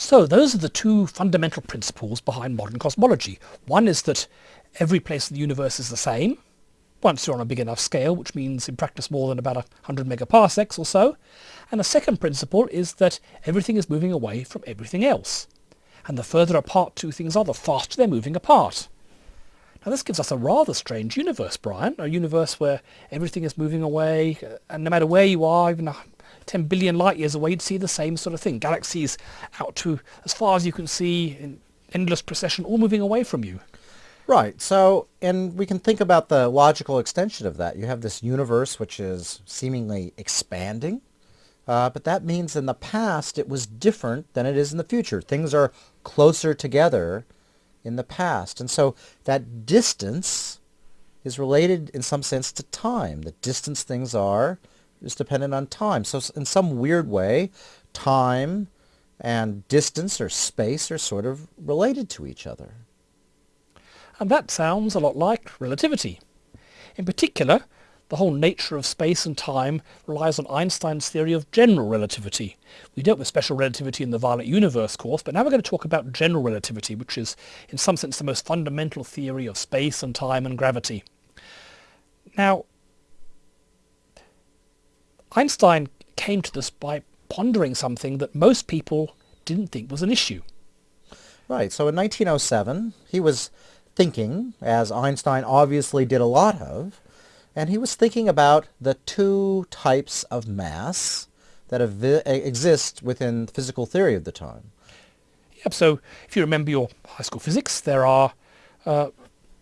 So those are the two fundamental principles behind modern cosmology. One is that every place in the universe is the same, once you're on a big enough scale, which means in practice more than about 100 megaparsecs or so. And the second principle is that everything is moving away from everything else. And the further apart two things are, the faster they're moving apart. Now this gives us a rather strange universe, Brian, a universe where everything is moving away, uh, and no matter where you are, even 10 billion light years away, you'd see the same sort of thing. Galaxies out to as far as you can see in endless procession, all moving away from you. Right. So, and we can think about the logical extension of that. You have this universe which is seemingly expanding, uh, but that means in the past it was different than it is in the future. Things are closer together in the past. And so that distance is related in some sense to time. The distance things are is dependent on time. So in some weird way, time and distance or space are sort of related to each other. And that sounds a lot like relativity. In particular, the whole nature of space and time relies on Einstein's theory of general relativity. We dealt with special relativity in the Violent Universe course, but now we're going to talk about general relativity, which is in some sense the most fundamental theory of space and time and gravity. Now, Einstein came to this by pondering something that most people didn't think was an issue. Right, so in 1907 he was thinking, as Einstein obviously did a lot of, and he was thinking about the two types of mass that exist within the physical theory of the time. Yep, so if you remember your high school physics, there are... Uh,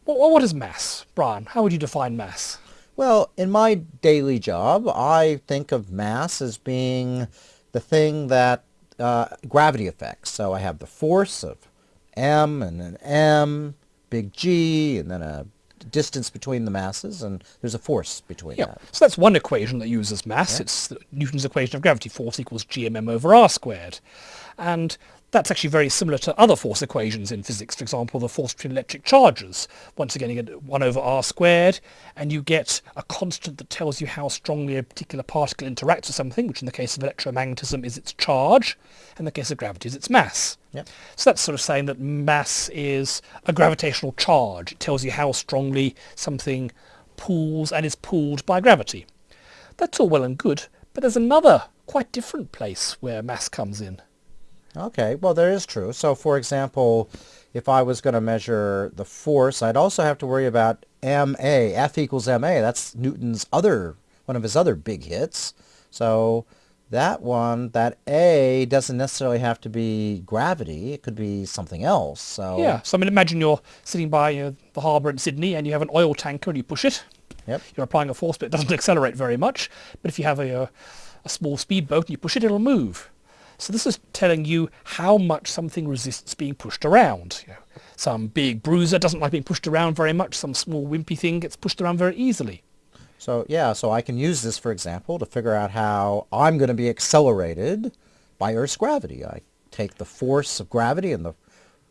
what, what is mass? Brian, how would you define mass? Well, in my daily job, I think of mass as being the thing that uh, gravity affects. So I have the force of m and an m big G and then a distance between the masses and there's a force between yeah. that. So that's one equation that uses mass. Yeah. It's Newton's equation of gravity. Force equals gmm over r squared. And that's actually very similar to other force equations in physics. For example, the force between electric charges. Once again, you get 1 over r squared, and you get a constant that tells you how strongly a particular particle interacts with something, which in the case of electromagnetism is its charge. In the case of gravity is its mass. Yep. So that's sort of saying that mass is a gravitational charge. It tells you how strongly something pulls and is pulled by gravity. That's all well and good, but there's another quite different place where mass comes in. Okay, well there is true. So for example, if I was going to measure the force, I'd also have to worry about ma, F equals ma. That's Newton's other, one of his other big hits. So that one, that A doesn't necessarily have to be gravity. It could be something else. So Yeah, so I mean imagine you're sitting by you know, the harbour in Sydney and you have an oil tanker and you push it. Yep. You're applying a force but it doesn't accelerate very much. But if you have a, uh, a small speedboat and you push it, it'll move. So this is telling you how much something resists being pushed around. You know, some big bruiser doesn't like being pushed around very much. Some small wimpy thing gets pushed around very easily. So yeah, so I can use this, for example, to figure out how I'm going to be accelerated by Earth's gravity. I take the force of gravity and the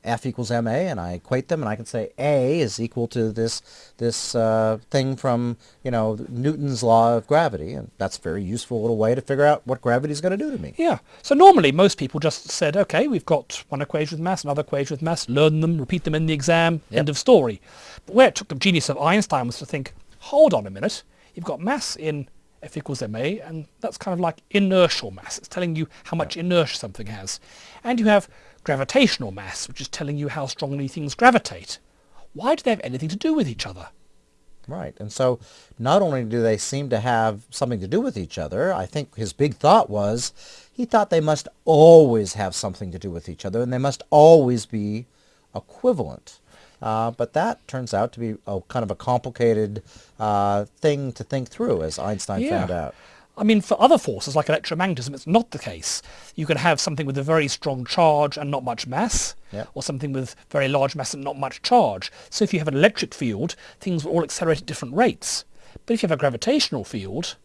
F equals ma, and I equate them, and I can say A is equal to this this uh, thing from you know Newton's law of gravity, and that's a very useful little way to figure out what gravity is going to do to me. Yeah. So normally most people just said, okay, we've got one equation with mass, another equation with mass, learn them, repeat them in the exam, yep. end of story. But where it took the genius of Einstein was to think, hold on a minute, you've got mass in F equals ma, and that's kind of like inertial mass. It's telling you how much inertia something has. And you have gravitational mass, which is telling you how strongly things gravitate. Why do they have anything to do with each other? Right. And so not only do they seem to have something to do with each other, I think his big thought was he thought they must always have something to do with each other and they must always be equivalent. Uh, but that turns out to be a kind of a complicated uh, thing to think through, as Einstein yeah. found out. I mean, for other forces like electromagnetism, it's not the case. You can have something with a very strong charge and not much mass, yeah. or something with very large mass and not much charge. So if you have an electric field, things will all accelerate at different rates. But if you have a gravitational field,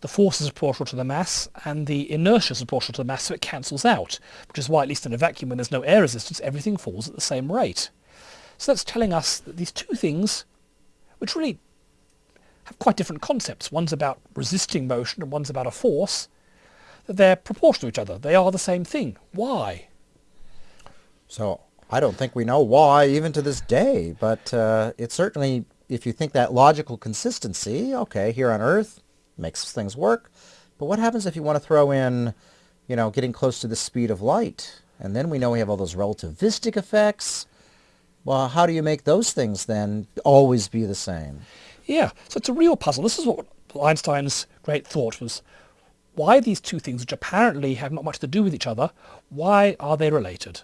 the force is proportional to the mass and the inertia is proportional to the mass, so it cancels out, which is why, at least in a vacuum, when there's no air resistance, everything falls at the same rate. So that's telling us that these two things, which really have quite different concepts. One's about resisting motion and one's about a force. That they're proportional to each other. They are the same thing. Why? So I don't think we know why even to this day, but uh, it certainly, if you think that logical consistency, okay, here on Earth makes things work. But what happens if you want to throw in, you know, getting close to the speed of light? And then we know we have all those relativistic effects. Well, how do you make those things then always be the same? Yeah, so it's a real puzzle. This is what Einstein's great thought was. Why these two things, which apparently have not much to do with each other, why are they related?